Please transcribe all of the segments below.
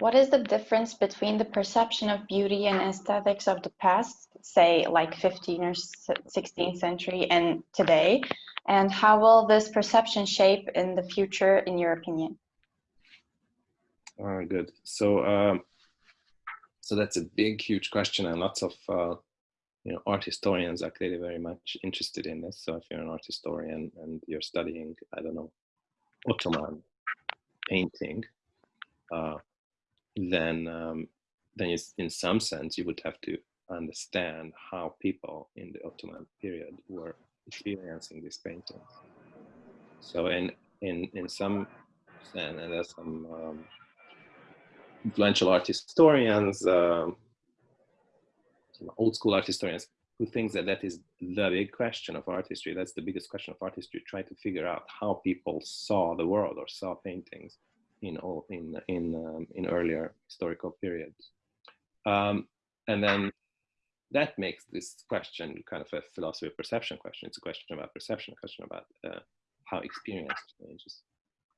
What is the difference between the perception of beauty and aesthetics of the past, say like 15th or 16th century and today? And how will this perception shape in the future, in your opinion? Good. So, um, so that's a big, huge question, and lots of uh, you know art historians are clearly very much interested in this. So, if you're an art historian and you're studying, I don't know, Ottoman painting, uh, then um, then in some sense you would have to understand how people in the Ottoman period were experiencing these paintings. So in in in some sense, and there's some um, influential art historians, um, old school art historians, who thinks that that is the big question of art history. That's the biggest question of art history. Try to figure out how people saw the world or saw paintings in all in in um, in earlier historical periods, um, and then that makes this question kind of a philosophy of perception question. It's a question about perception, a question about uh, how experience changes.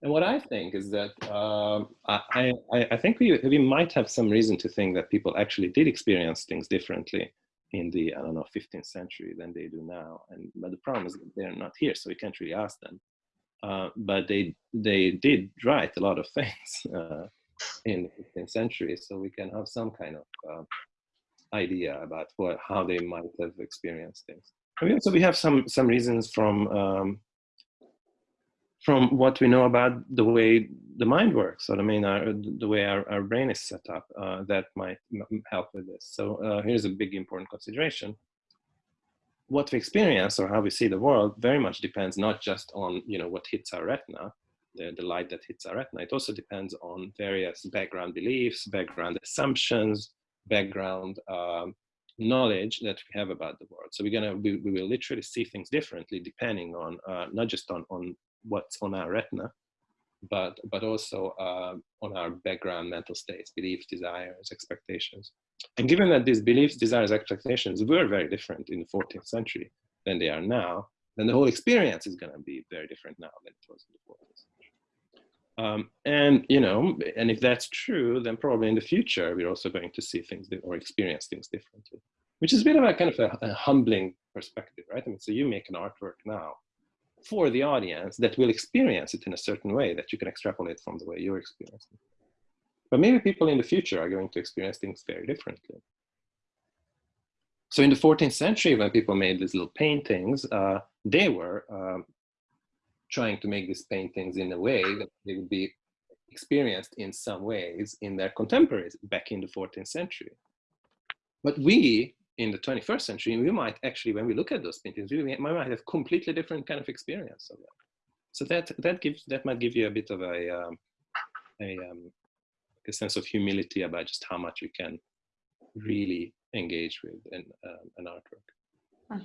And what I think is that um, I, I, I, think we, we might have some reason to think that people actually did experience things differently in the, I don't know, 15th century than they do now. And But the problem is that they're not here, so we can't really ask them. Uh, but they they did write a lot of things uh, in the 15th century, so we can have some kind of uh, idea about what how they might have experienced things. And we also we have some some reasons from um, from what we know about the way the mind works, or I mean, our, the way our, our brain is set up, uh, that might help with this. So uh, here's a big important consideration what we experience or how we see the world very much depends not just on you know what hits our retina the, the light that hits our retina. It also depends on various background beliefs background assumptions background um, knowledge that we have about the world. So we're gonna we, we will literally see things differently depending on uh, not just on on what's on our retina but but also uh, on our background mental states beliefs desires expectations and given that these beliefs, desires, expectations were very different in the 14th century than they are now, then the whole experience is going to be very different now than it was in the 14th century. Um, and, you know, and if that's true, then probably in the future, we're also going to see things or experience things differently, which is a bit of a kind of a, a humbling perspective, right? I mean, so you make an artwork now for the audience that will experience it in a certain way that you can extrapolate from the way you're experiencing it. But maybe people in the future are going to experience things very differently. So in the 14th century, when people made these little paintings, uh, they were um, trying to make these paintings in a way that they would be experienced in some ways in their contemporaries back in the 14th century. But we, in the 21st century, we might actually, when we look at those paintings, we might have completely different kind of experience of them. So that that gives that might give you a bit of a um, a um, a sense of humility about just how much you can really engage with in uh, an artwork.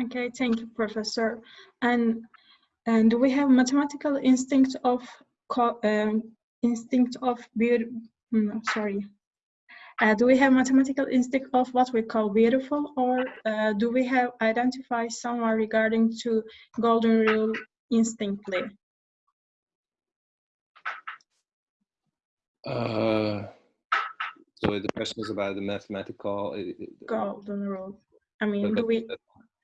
Okay, thank you, Professor. And and do we have mathematical instinct of um, instinct of beauty? Mm, sorry. Uh, do we have mathematical instinct of what we call beautiful, or uh, do we have identify someone regarding to golden rule instinctly? Uh, so the question is about the mathematical golden rule. I mean, do we?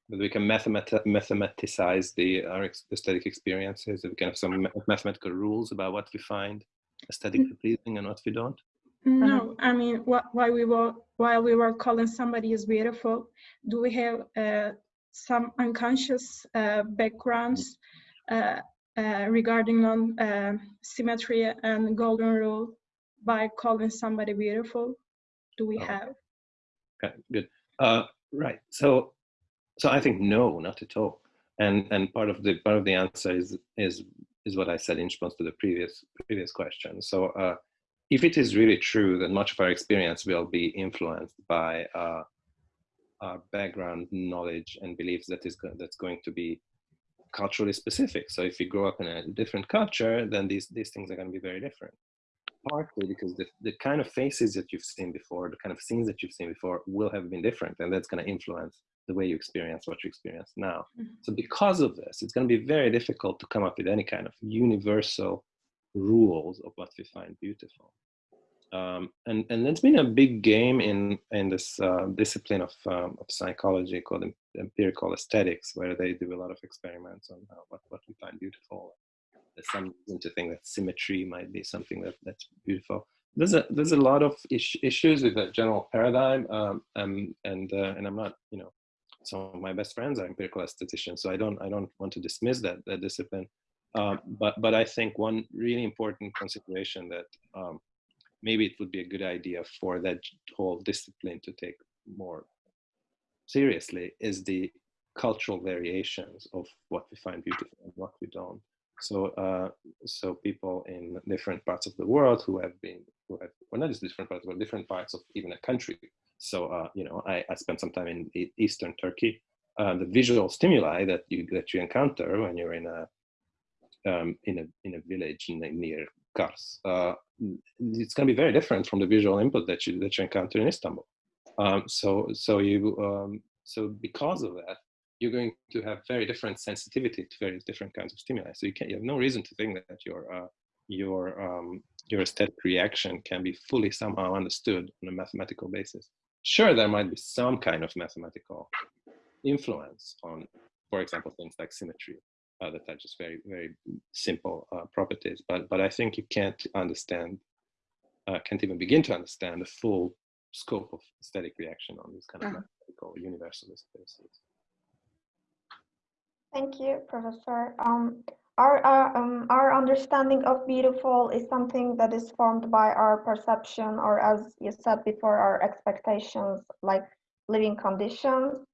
That we can mathemat mathematicize the our aesthetic experiences. we can have some mathematical rules about what we find aesthetically pleasing and what we don't. No, I mean, what, while we were while we were calling somebody is beautiful, do we have uh, some unconscious uh, backgrounds uh, uh regarding on uh, symmetry and golden rule by calling somebody beautiful? Do we oh. have? Okay, good. Uh, right. So, so I think no, not at all. And and part of the part of the answer is is is what I said in response to the previous previous question. So, uh, if it is really true that much of our experience will be influenced by uh, our background knowledge and beliefs that is go that's going to be culturally specific. So if you grow up in a different culture, then these these things are going to be very different partly because the, the kind of faces that you've seen before, the kind of scenes that you've seen before will have been different and that's going to influence the way you experience what you experience now. Mm -hmm. So because of this, it's going to be very difficult to come up with any kind of universal rules of what we find beautiful. Um, and and it's been a big game in in this uh, discipline of um, of psychology called em- empirical aesthetics, where they do a lot of experiments on what what we find beautiful. There's some reason to think that symmetry might be something that that's beautiful. There's a there's a lot of is- issues with the general paradigm, um, um, and uh, and I'm not you know some of my best friends are empirical aestheticians, so I don't I don't want to dismiss that that discipline. Um, but but I think one really important consideration that um, maybe it would be a good idea for that whole discipline to take more seriously is the cultural variations of what we find beautiful and what we don't. So, uh, so people in different parts of the world who have been, who have, well, not just different parts, but different parts of even a country. So, uh, you know, I, I spent some time in Eastern Turkey. Uh, the visual stimuli that you that you encounter when you're in a um, in a in a village near Kars, uh, it's going to be very different from the visual input that you that you encounter in Istanbul. Um, so so you um, so because of that, you're going to have very different sensitivity to various different kinds of stimuli. So you can you have no reason to think that your uh, your um, your aesthetic reaction can be fully somehow understood on a mathematical basis. Sure, there might be some kind of mathematical influence on, for example, things like symmetry uh, that are just very very simple uh, properties. But but I think you can't understand, uh, can't even begin to understand the full scope of aesthetic reaction on these kind of Mhm. mathematical universalist bases. Thank you, Professor. Um, our, uh, um, our understanding of beautiful is something that is formed by our perception, or as you said before, our expectations, like living conditions.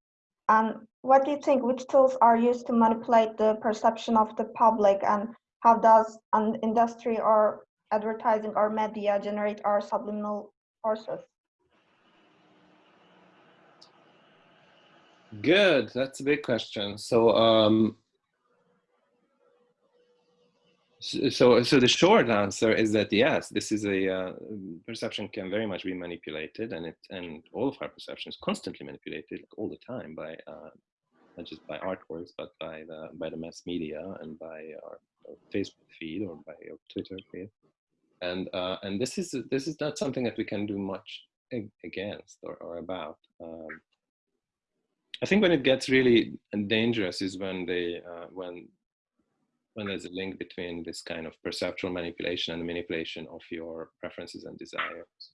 And what do you think, which tools are used to manipulate the perception of the public, and how does an industry or advertising or media generate our subliminal forces? Good. That's a big question. So, um, so, so the short answer is that yes, this is a uh, perception can very much be manipulated, and it and all of our perception is constantly manipulated all the time by uh, not just by artworks, but by the by the mass media and by our, our Facebook feed or by our Twitter feed. And uh, and this is this is not something that we can do much against or, or about. Um, I think when it gets really dangerous is when they uh, when when there's a link between this kind of perceptual manipulation and the manipulation of your preferences and desires,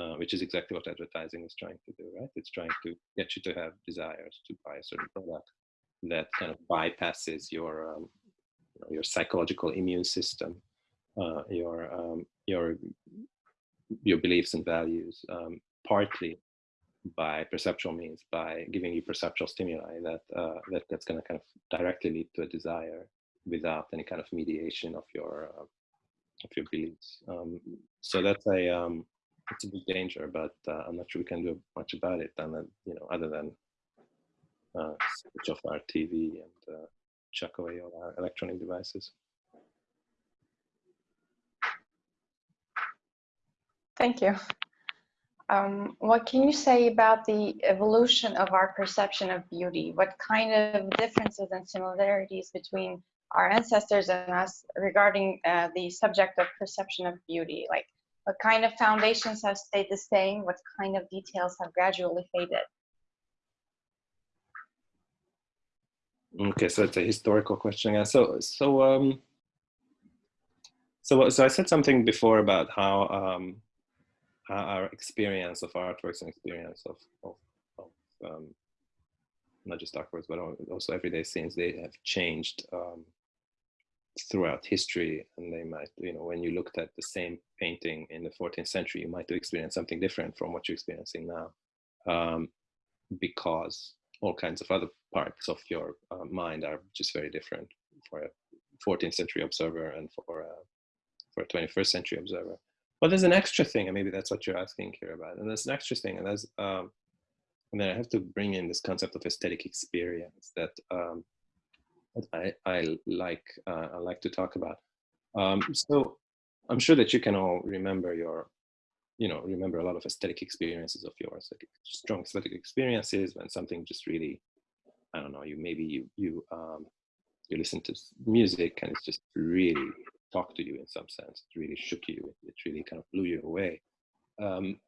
uh, which is exactly what advertising is trying to do, right? It's trying to get you to have desires to buy a certain product that kind of bypasses your um, you know, your psychological immune system, uh, your um, your your beliefs and values, um, partly by perceptual means, by giving you perceptual stimuli that uh, that that's going to kind of directly lead to a desire without any kind of mediation of your uh, of your beliefs. Um, so that's a um, it's a big danger, but uh, I'm not sure we can do much about it, than that, you know, other than uh, switch off our TV and uh, chuck away all our electronic devices. Thank you. Um, what can you say about the evolution of our perception of beauty? What kind of differences and similarities between our ancestors and us regarding uh, the subject of perception of beauty? Like, what kind of foundations have stayed the same? What kind of details have gradually faded? Okay, so it's a historical question. Yeah. So so um so so I said something before about how um our experience of artworks and experience of of, of um, not just artworks but also everyday scenes they have changed um, throughout history and they might you know when you looked at the same painting in the 14th century you might experience something different from what you're experiencing now um, because all kinds of other parts of your uh, mind are just very different for a 14th century observer and for a, for a 21st century observer. But there's an extra thing, and maybe that's what you're asking here about. And there's an extra thing, and that's um, and then I have to bring in this concept of aesthetic experience that um, I, I like uh, I like to talk about. Um, so I'm sure that you can all remember your you know remember a lot of aesthetic experiences of yours like strong aesthetic experiences when something just really i don't know you maybe you you um you listen to music and it's just really talked to you in some sense it really shook you it really kind of blew you away Um,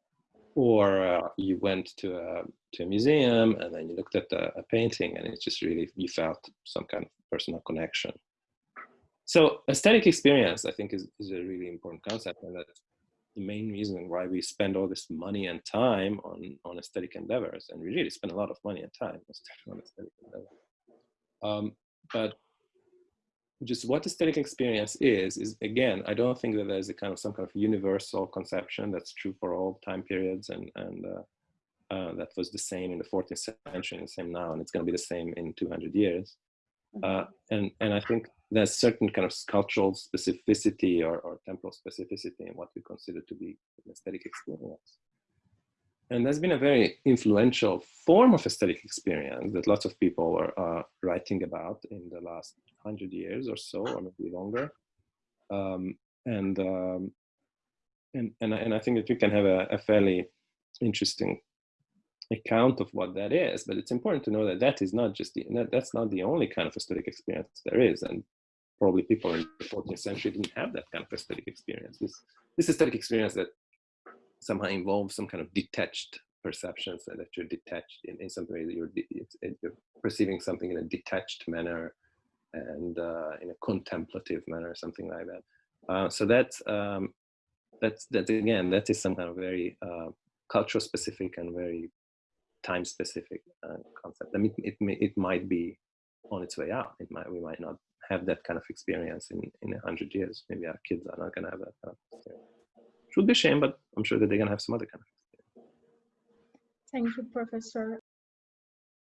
or uh, you went to a to a museum and then you looked at a, a painting and it just really you felt some kind of personal connection. So aesthetic experience, I think, is, is a really important concept, and that's the main reason why we spend all this money and time on on aesthetic endeavors, and we really spend a lot of money and time on aesthetic endeavors. Um, but just what aesthetic experience is is again i don't think that there's a kind of some kind of universal conception that's true for all time periods and and uh, uh, that was the same in the 14th century and the same now and it's going to be the same in 200 years uh, and and i think there's certain kind of cultural specificity or, or temporal specificity in what we consider to be an aesthetic experience and there's been a very influential form of aesthetic experience that lots of people are uh, writing about in the last hundred years or so, or maybe longer. Um, and, um, and, and, and I think that we can have a, a, fairly interesting account of what that is, but it's important to know that that is not just the, that, that's not the only kind of aesthetic experience there is. And probably people in the 14th century didn't have that kind of aesthetic experience. This, this aesthetic experience that somehow involves some kind of detached perceptions and that you're detached in, in some way that you're, you're perceiving something in a detached manner and uh, in a contemplative manner, something like that. Uh, so that's, um, that's, that again, that is some kind of very uh, cultural specific and very time specific uh, concept. I mean, it, it, it might be on its way out. It might, we might not have that kind of experience in, in a hundred years. Maybe our kids are not gonna have that kind of experience would be a shame, but I'm sure that they're going to have some other kind of. experience. Thank you, Professor.